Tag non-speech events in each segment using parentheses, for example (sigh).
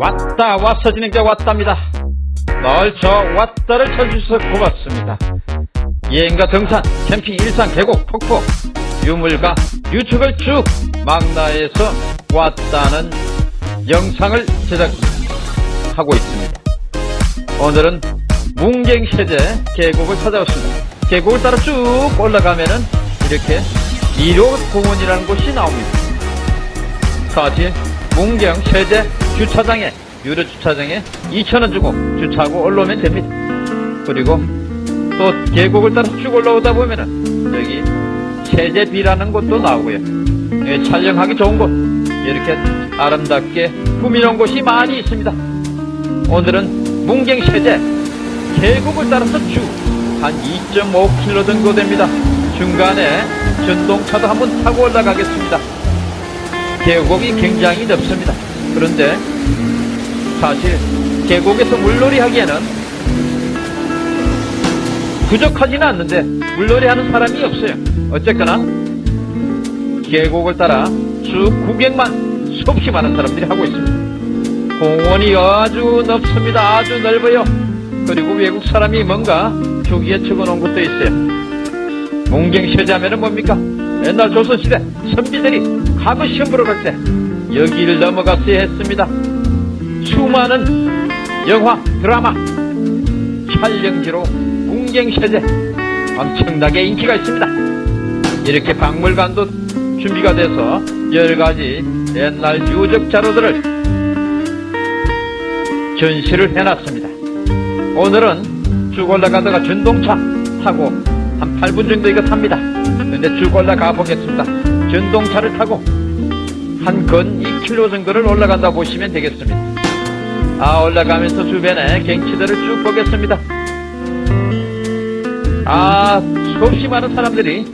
자, 왔어 진행자 왔답니다. 널저 왔다를 쳐주셔서 고맙습니다. 여행과 등산, 캠핑, 일상, 계곡, 폭포, 유물과 유축을 쭉 망라해서 왔다는 영상을 제작하고 있습니다. 오늘은 문경세제 계곡을 찾아왔습니다. 계곡을 따라 쭉 올라가면은 이렇게 1호 공원이라는 곳이 나옵니다. 사실 문경 세제 주차장에 유료 주차장에 2,000원 주고 주차하고 올라오면 됩니다. 그리고 또 계곡을 따라 쭉 올라오다 보면은 여기 세제비라는 곳도 나오고요. 예, 촬영하기 좋은 곳 이렇게 아름답게 꾸미놓은 곳이 많이 있습니다. 오늘은 문경 세제 계곡을 따라서 쭉 한 2.5km 정도 됩니다. 중간에 전동차도 한번 타고 올라가겠습니다. 계곡이 굉장히 넓습니다. 그런데 사실 계곡에서 물놀이 하기에는 부족하지는 않는데 물놀이 하는 사람이 없어요. 어쨌거나 계곡을 따라 쭉 구경만 수없이 많은 사람들이 하고 있습니다. 공원이 아주 넓습니다. 아주 넓어요. 그리고 외국 사람이 뭔가 조기에 적어놓은 것도 있어요. 문경시하면은 뭡니까? 옛날 조선시대 선비들이 과거 시험 보러 갈 때 여기를 넘어갔어야 했습니다. 수많은 영화, 드라마, 촬영지로 문경세제 엄청나게 인기가 있습니다. 이렇게 박물관도 준비가 돼서 여러가지 옛날 유적 자료들을 전시를 해놨습니다. 오늘은 쭉 올라가다가 전동차 타고 한 8분 정도 이거 탑니다. 근데 쭉 올라가 보겠습니다. 전동차를 타고 한근 2km 정도를 올라간다 보시면 되겠습니다. 아, 올라가면서 주변에 경치들을 쭉 보겠습니다. 아, 수없이 많은 사람들이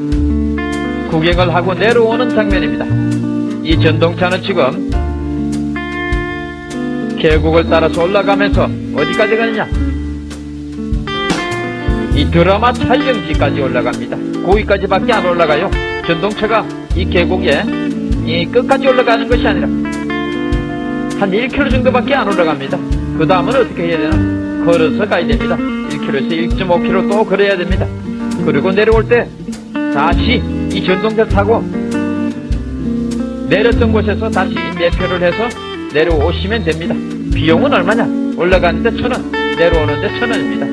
구경을 하고 내려오는 장면입니다. 이 전동차는 지금 계곡을 따라서 올라가면서 어디까지 가느냐? 이 드라마 촬영지까지 올라갑니다. 거기까지밖에 안 올라가요. 전동차가 이 계곡에 이 끝까지 올라가는 것이 아니라 한 1km 정도밖에 안 올라갑니다. 그 다음은 어떻게 해야 되나? 걸어서 가야 됩니다. 1km에서 1.5km 또 걸어야 됩니다. 그리고 내려올 때 다시 이 전동차 타고 내렸던 곳에서 다시 매표를 해서 내려오시면 됩니다. 비용은 얼마냐? 올라가는데 천 원, 내려오는데 천 원입니다.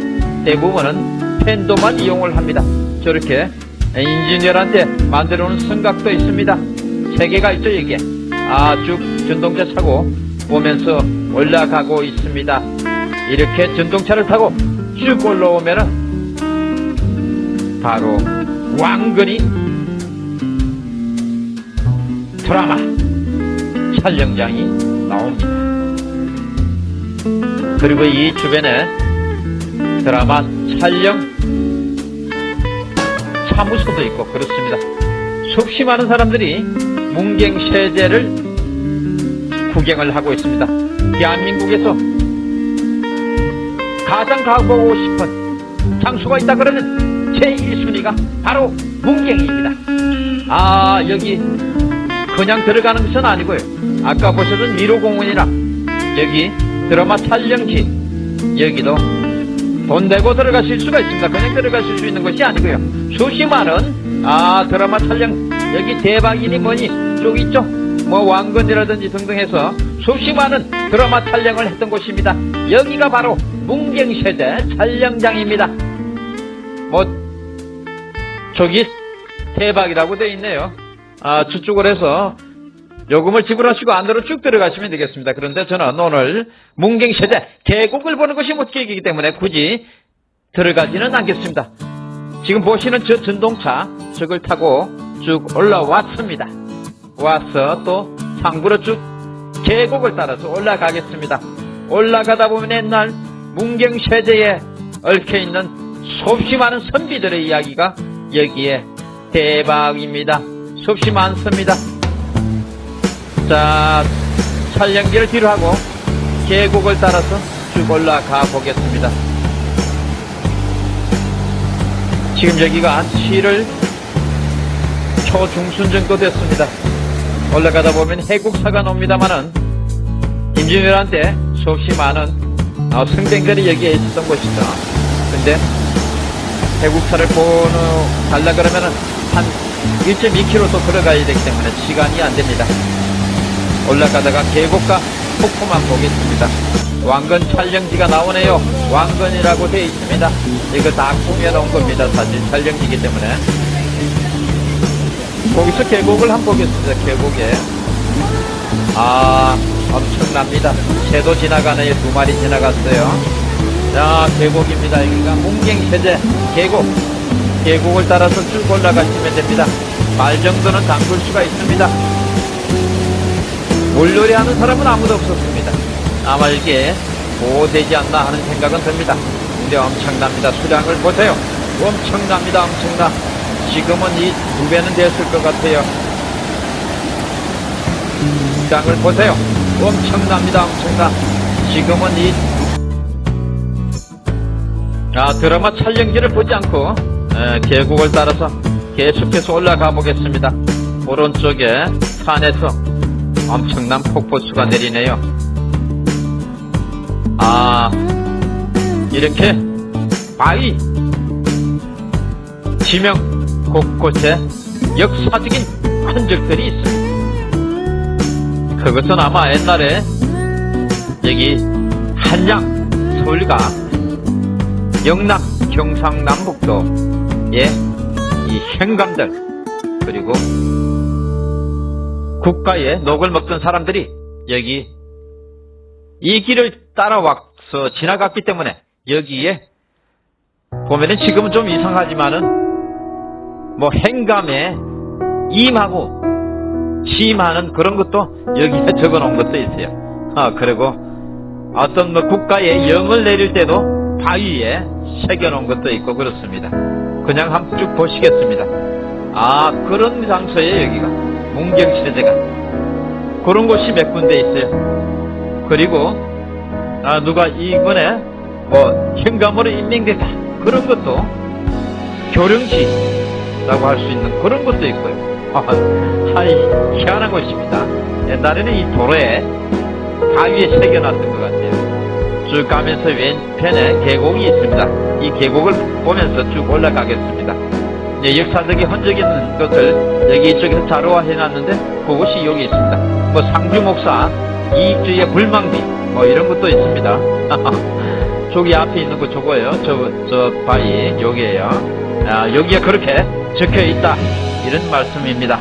대부분은 팬도만 이용을 합니다. 저렇게 인지니어한테 만들어 놓은 성각도 있습니다. 세 개가 있죠, 여기에. 아, 쭉 전동차 타고 오면서 올라가고 있습니다. 이렇게 전동차를 타고 쭉 올라오면은 바로 왕건이 드라마 촬영장이 나옵니다. 그리고 이 주변에 드라마 촬영 사무소도 있고 그렇습니다. 수없이 많은 사람들이 문경세제를 구경을 하고 있습니다. 대한민국에서 가장 가보고 싶은 장소가 있다 그러면 제1순위가 바로 문경입니다. 아 여기 그냥 들어가는 것은 아니고요. 아까 보셨던 미로공원이나 여기 드라마 촬영지 여기도 돈 내고 들어가실 수가 있습니다. 그냥 들어가실 수 있는 것이 아니고요. 수십 만원 아 드라마 촬영 여기 대박이니 뭐니 쭉 있죠. 뭐 왕건이라든지 등등 해서 수십 만원 드라마 촬영을 했던 곳입니다. 여기가 바로 문경세대 촬영장입니다. 뭐 저기 대박이라고 돼 있네요. 아 저쪽을 해서 요금을 지불하시고 안으로 쭉 들어가시면 되겠습니다. 그런데 저는 오늘 문경세제 계곡을 보는 것이 목적이기 때문에 굳이 들어가지는 않겠습니다. 지금 보시는 저 전동차 저걸 타고 쭉 올라왔습니다. 와서 또 상부로 쭉 계곡을 따라서 올라가겠습니다. 올라가다 보면 옛날 문경세제에 얽혀있는 수없이 많은 선비들의 이야기가 여기에 대박입니다. 수없이 많습니다. 자, 촬영기를 뒤로 하고 계곡을 따라서 쭉 올라가 보겠습니다. 지금 여기가 7월 초중순 정도 됐습니다. 올라가다 보면 해국사가 나옵니다만은 임진왜란 때 수없이 많은 어, 승쟁들이 여기에 있었던 곳이죠. 근데 해국사를 보러 갈라 그러면은 한 1.2km 또 걸어가야 되기 때문에 시간이 안 됩니다. 올라가다가 계곡과 폭포만 보겠습니다. 왕건 촬영지가 나오네요. 왕건이라고 되어 있습니다. 이거 다 꾸며놓은 겁니다. 사진 촬영지이기 때문에. 거기서 계곡을 한번 보겠습니다. 계곡에. 아, 엄청납니다. 새도 지나가네요. 두 마리 지나갔어요. 자, 계곡입니다. 여기가 문경세제 계곡. 계곡을 따라서 쭉 올라가시면 됩니다. 발 정도는 담글 수가 있습니다. 물놀이 하는 사람은 아무도 없었습니다. 아마 이게 보호되지 않나 하는 생각은 듭니다. 근데 엄청납니다. 수량을 보세요. 엄청납니다. 엄청나. 지금은 이 두 배는 됐을 것 같아요. 수량을 보세요. 엄청납니다. 엄청나. 지금은 이 아, 드라마 촬영지를 보지 않고 에, 계곡을 따라서 계속해서 올라가 보겠습니다. 오른쪽에 산에서 엄청난 폭포수가 내리네요. 아, 이렇게 바위, 지명 곳곳에 역사적인 흔적들이 있습니다. 그것은 아마 옛날에 여기 한양, 서울과 영남, 경상남북도의 이 현감들 그리고 국가의 녹을 먹던 사람들이 여기 이 길을 따라와서 지나갔기 때문에 여기에 보면은 지금은 좀 이상하지만은 뭐 행감에 임하고 취임하는 그런 것도 여기에 (laughs) 적어 놓은 것도 있어요. 아, 그리고 어떤 뭐 국가의 영을 내릴 때도 바위에 새겨 놓은 것도 있고 그렇습니다. 그냥 한번 쭉 보시겠습니다. 아, 그런 장소에 여기가 문경시대제가 그런 곳이 몇 군데 있어요. 그리고 아, 누가 이번에 뭐 현감으로 임명됐다 그런 것도 교령시라고 할 수 있는 그런 것도 있고요. (laughs) 하이 희한한 곳입니다. 옛날에는 이 도로에 바위에 새겨놨던 것 같아요. 쭉 가면서 왼편에 계곡이 있습니다. 이 계곡을 보면서 쭉 올라가겠습니다. 예, 역사적인 흔적 있는 것을 여기 이쪽에서 자료화 해놨는데 그것이 여기 있습니다. 뭐 상주 목사 이익주의 불망비 뭐 이런 것도 있습니다. (laughs) 저기 앞에 있는 거 저거예요. 저, 저 바위 여기에요. 아, 여기에 그렇게 적혀 있다 이런 말씀입니다.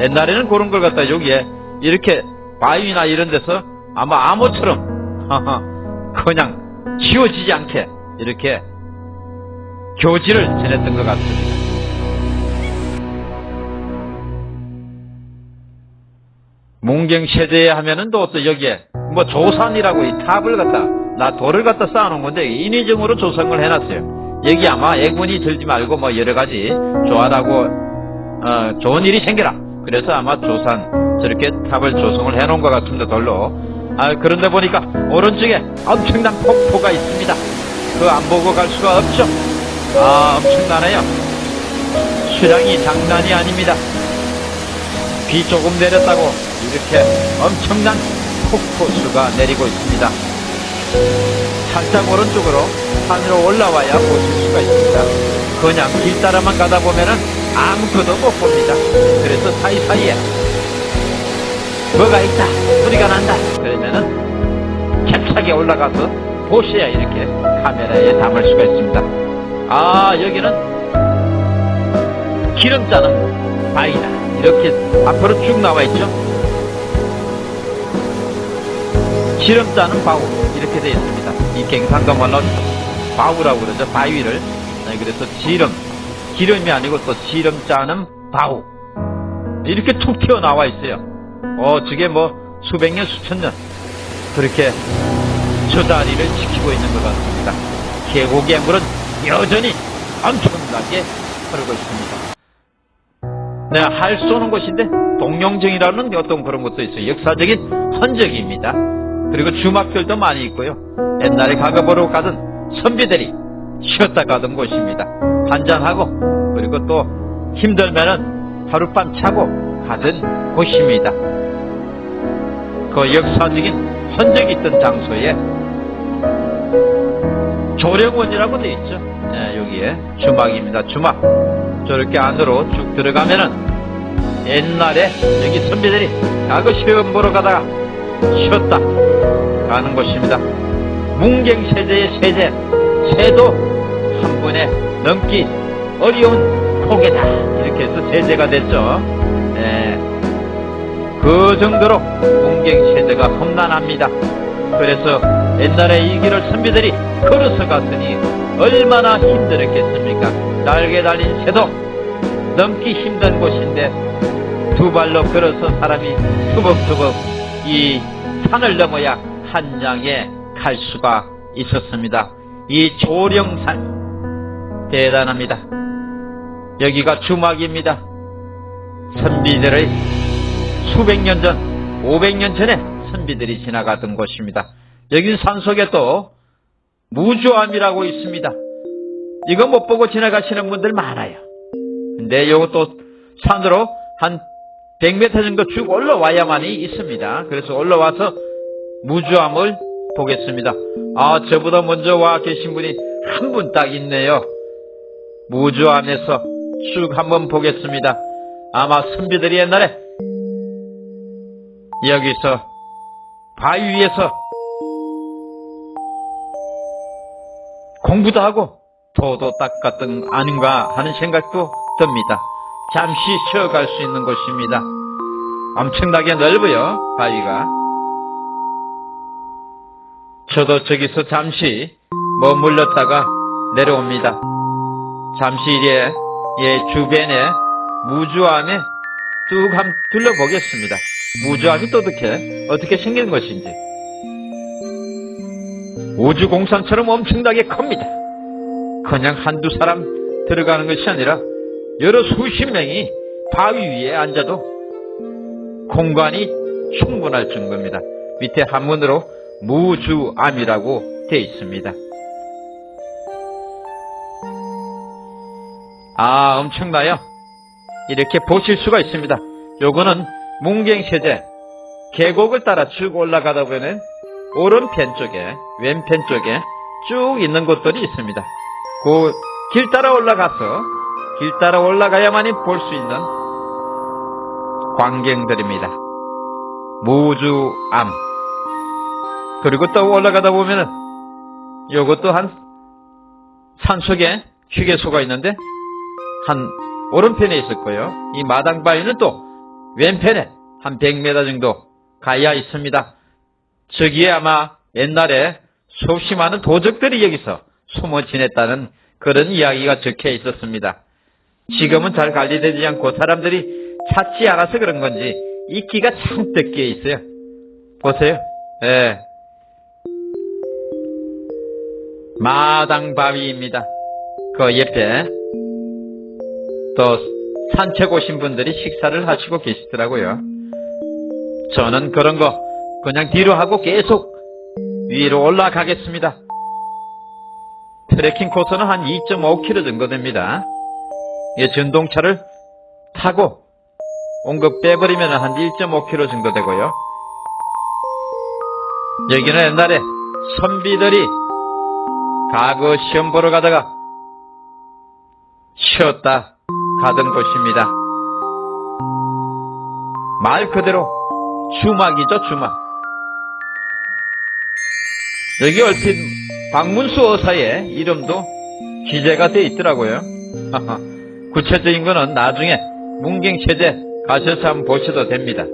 옛날에는 그런 걸 갖다 여기에 이렇게 바위나 이런 데서 아마 암호처럼 (laughs) 그냥 지워지지 않게 이렇게 교지를 지냈던 것 같습니다. 문경세대에 하면은 또또 여기에 뭐 조산이라고 이 탑을 갖다 나 돌을 갖다 쌓아놓은 건데 인위적으로 조성을 해놨어요. 여기 아마 애군이 들지 말고 뭐 여러 가지 좋아라고 어, 좋은 일이 생겨라. 그래서 아마 조산 저렇게 탑을 조성을 해놓은 것 같은데 돌로 아 그런데 보니까 오른쪽에 엄청난 폭포가 있습니다. 그 안 보고 갈 수가 없죠. 아 엄청나네요. 수량이 장난이 아닙니다. 비 조금 내렸다고 이렇게 엄청난 폭포수가 내리고 있습니다. 살짝 오른쪽으로 산으로 올라와야 보실 수가 있습니다. 그냥 길 따라만 가다 보면은 아무것도 못 봅니다. 그래서 사이사이에 뭐가 있다, 소리가 난다. 그러면은 힘차게 올라가서 보셔야 이렇게 카메라에 담을 수가 있습니다. 아, 여기는 기름 짜는 바위다. 이렇게 앞으로 쭉 나와 있죠. 기름 짜는 바우 이렇게 되어 있습니다. 이 갱상도말로 바우라고 그러죠. 바위를 네, 그래서 지름 기름이 아니고 또 지름 짜는 바우 이렇게 툭 튀어나와 있어요. 어 저게 뭐 수백 년 수천 년 그렇게 저 다리를 지키고 있는 것 같습니다. 계곡의 물은 여전히 엄청나게 흐르고 있습니다. 네, 할 쏘는 곳인데 동룡정이라는 어떤 그런 것도 있어요. 역사적인 흔적입니다. 그리고 주막들도 많이 있고요. 옛날에 가거보러 가던 선비들이 쉬었다 가던 곳입니다. 한잔하고 그리고 또 힘들면은 하룻밤 자고 가던 곳입니다. 그 역사적인 흔적이 있던 장소에 조령원이라고 되어 있죠. 예, 여기에 주막입니다. 주막. 저렇게 안으로 쭉 들어가면은 옛날에 여기 선비들이 과거 시험 보러 가다가 쉬었다 가는 곳입니다. 문경세제의 세제, 세도 한 분에 넘기 어려운 고개다 이렇게 해서 세제가 됐죠. 예. 그 정도로 문경세제가 험난합니다. 그래서 옛날에 이 길을 선비들이 걸어서 갔으니 얼마나 힘들었겠습니까? 날개 달린 새도 넘기 힘든 곳인데 두 발로 걸어서 사람이 투벅투벅 이 산을 넘어야 한장에 갈 수가 있었습니다. 이 조령산 대단합니다. 여기가 주막입니다. 선비들의 수백 년 전, 500년 전에 선비들이 지나가던 곳입니다. 여긴 산속에 또 무주암이라고 있습니다. 이거 못 보고 지나가시는 분들 많아요. 근데 이것도 산으로 한 100m 정도 쭉 올라와야만이 있습니다. 그래서 올라와서 무주암을 보겠습니다. 아, 저보다 먼저 와 계신 분이 한 분 딱 있네요. 무주암에서 쭉 한번 보겠습니다. 아마 선비들이 옛날에 여기서 바위 위에서 공부도 하고 도도 닦았던 아닌가 하는 생각도 듭니다. 잠시 쉬어갈 수 있는 곳입니다. 엄청나게 넓어요, 바위가. 저도 저기서 잠시 머물렀다가 내려옵니다. 잠시 이에 예, 주변에 무주암에 쭉 한번 둘러보겠습니다. 무주암이 또 어떻게, 어떻게 생긴 것인지. 우주공산처럼 엄청나게 큽니다. 그냥 한두 사람 들어가는 것이 아니라 여러 수십 명이 바위 위에 앉아도 공간이 충분할 정도입니다. 밑에 한문으로 무주암이라고 되어 있습니다. 아, 엄청나요? 이렇게 보실 수가 있습니다. 요거는 문경세제 계곡을 따라 쭉 올라가다 보면 오른편 쪽에 왼편 쪽에 쭉 있는 곳들이 있습니다. 그 길 따라 올라가서 길 따라 올라가야만이 볼 수 있는 광경들입니다. 무주암 그리고 또 올라가다 보면은 요것도 한 산속에 휴게소가 있는데 한 오른편에 거예요. 이 마당 바위는 또 왼편에 한 100m 정도 가야 있습니다. 저기에 아마 옛날에 수없이 많은 도적들이 여기서 숨어 지냈다는 그런 이야기가 적혀 있었습니다. 지금은 잘 관리되지 않고 사람들이 찾지 않아서 그런 건지 이끼가 잔뜩 끼어 있어요. 보세요. 예. 마당 바위입니다. 그 옆에 또 산책 오신 분들이 식사를 하시고 계시더라고요. 저는 그런 거 그냥 뒤로 하고 계속 위로 올라가겠습니다. 트레킹 코스는 한 2.5km 정도 됩니다. 이 전동차를 타고 온 거 빼버리면 한 1.5km 정도 되고요. 여기는 옛날에 선비들이 과거 시험 보러 가다가 쉬었다 가던 곳입니다. 말 그대로 주막이죠, 주막. 여기 얼핏 박문수 어사의 이름도 기재가 되어 있더라고요. (laughs) 구체적인 거는 나중에 문경체제 가셔서 한번 보셔도 됩니다.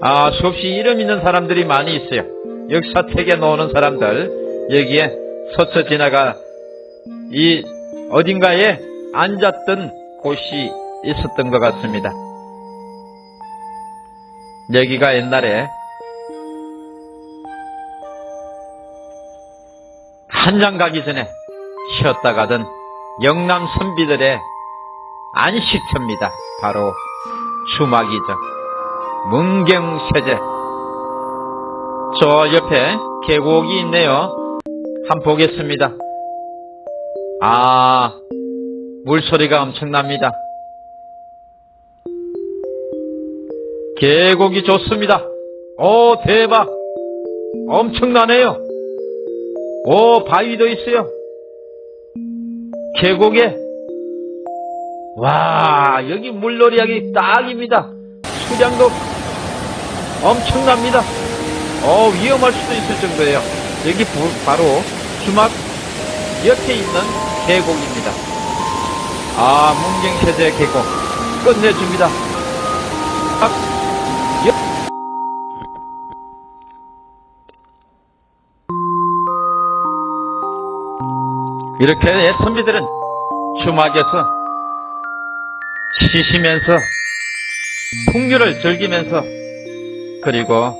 아, 수없이 이름 있는 사람들이 많이 있어요. 역사책에 놓는 사람들, 여기에 서쳐 지나가, 이, 어딘가에 앉았던 곳이 있었던 것 같습니다. 여기가 옛날에 한장 가기 전에 쉬었다 가던 영남 선비들의 안식처입니다. 바로 주막이죠. 문경세제. 저 옆에 계곡이 있네요. 한번 보겠습니다. 아, 물소리가 엄청납니다. 계곡이 좋습니다. 오, 대박! 엄청나네요. 오, 바위도 있어요. 계곡에. 와, 여기 물놀이 하기 딱입니다. 수량도 엄청납니다. 어, 위험할 수도 있을 정도예요. 여기 부- 바로 주막 옆에 있는 계곡입니다. 아, 문경세제 계곡. 끝내줍니다. 이렇게 선비들은 주막에서 쉬시면서 풍류를 즐기면서 그리고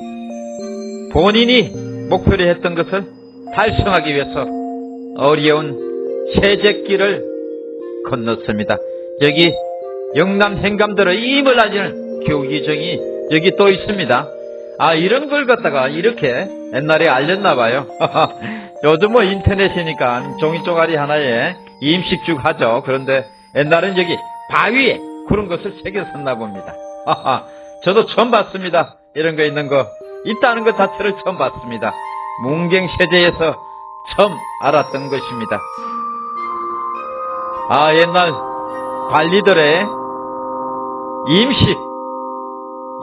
본인이 목표로 했던 것을 달성하기 위해서 어려운 세제길을 건넜습니다. 여기 영남 행감들의 힘을 알리는 교기정이 여기 또 있습니다. 아 이런 걸 갖다가 이렇게 옛날에 알렸나봐요. (laughs) 요즘 뭐 인터넷이니까 종이 쪼가리 하나에 임식죽 하죠. 그런데 옛날엔 여기 바위에 그런 것을 새겼었나 봅니다. (laughs) 저도 처음 봤습니다. 이런 거 있는 거 있다는 것 자체를 처음 봤습니다. 문경세제에서 처음 알았던 것입니다. 아 옛날 관리들의 임식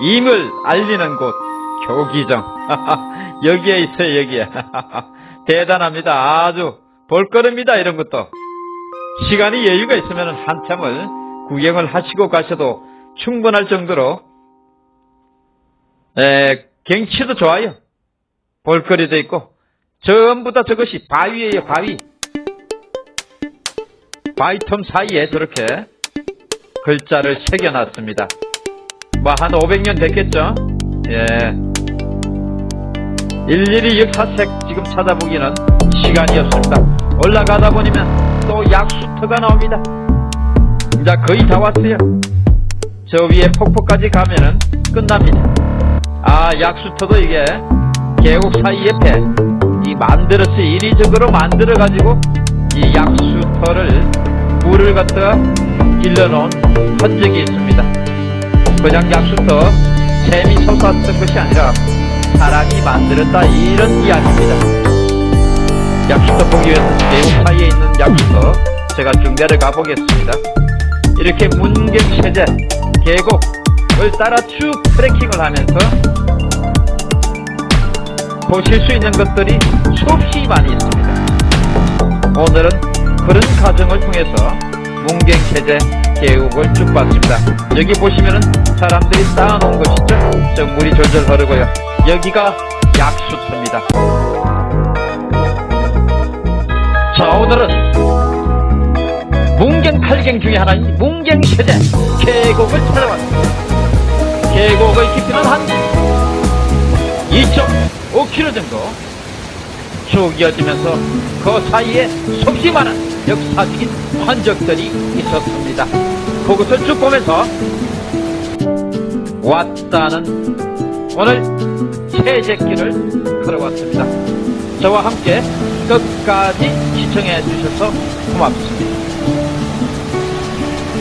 임을 알리는 곳 교기정. (laughs) 여기에 있어요 여기에. (laughs) 대단합니다. 아주 볼거립니다 이런 것도. 시간이 여유가 있으면 한참을 구경을 하시고 가셔도 충분할 정도로 에, 경치도 좋아요. 볼거리도 있고. 전부 다 저것이 바위예요 바위. 바위 틈 사이에 저렇게 글자를 새겨놨습니다. 뭐 한 500년 됐겠죠? 예. 일일이 역사책 지금 찾아보기는 시간이 없습니다. 올라가다 보면 또 약수터가 나옵니다. 이제 거의 다 왔어요. 저 위에 폭포까지 가면은 끝납니다. 아, 약수터도 이게 계곡 사이 옆에 이 만들었어요. 인위적으로 만들어 가지고 이 약수터를 물을 갖다가 길러놓은 흔적이 있습니다. 그냥 약수터 샘이 솟았던 것이 아니라 사람이 만들었다 이런 이야기입니다. 약수터 보기 위해서 계곡 사이에 있는 약수터 제가 쭉 내려가 보겠습니다. 이렇게 문경세제 계곡을 따라 쭉 트레킹을 하면서 보실 수 있는 것들이 수없이 많이 있습니다. 오늘은 그런 과정을 통해서 문경세제 계곡을 쭉 봤습니다. 여기 보시면은 사람들이 쌓아놓은 것이죠. 저 물이 졸졸 흐르고요. 여기가 약수터입니다. 자, 오늘은 팔경 중에 하나인 문경세제 계곡을 찾아왔습니다. 계곡의 깊이는 한 2.5km 정도 쭉 이어지면서 그 사이에 속히 많은 역사적인 흔적들이 있었습니다. 그것을 쭉 보면서 왔다는 오늘 세제길을 걸어왔습니다. 저와 함께 끝까지 시청해 주셔서 고맙습니다.